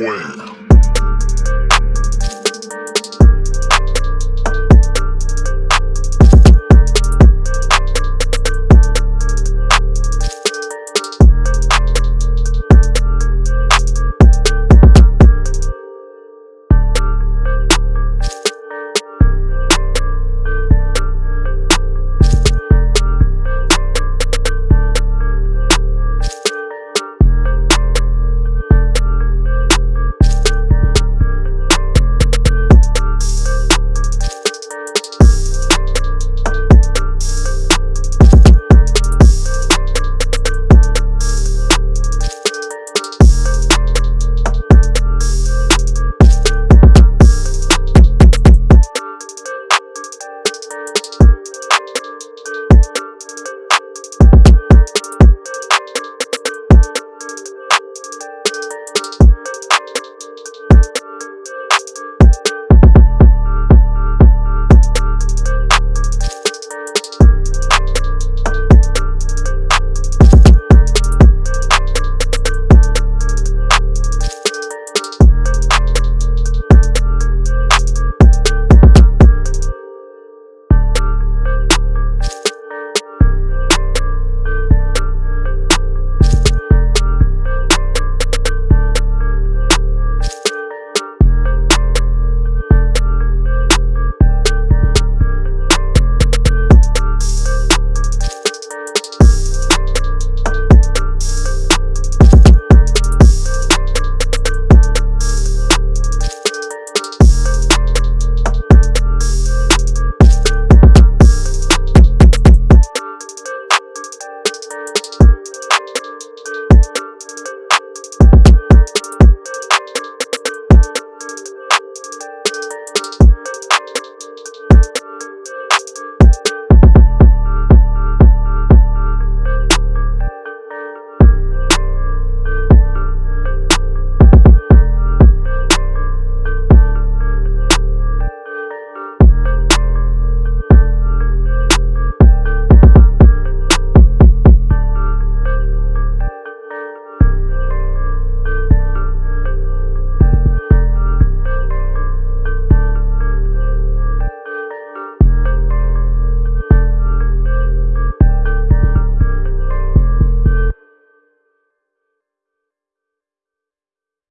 queen.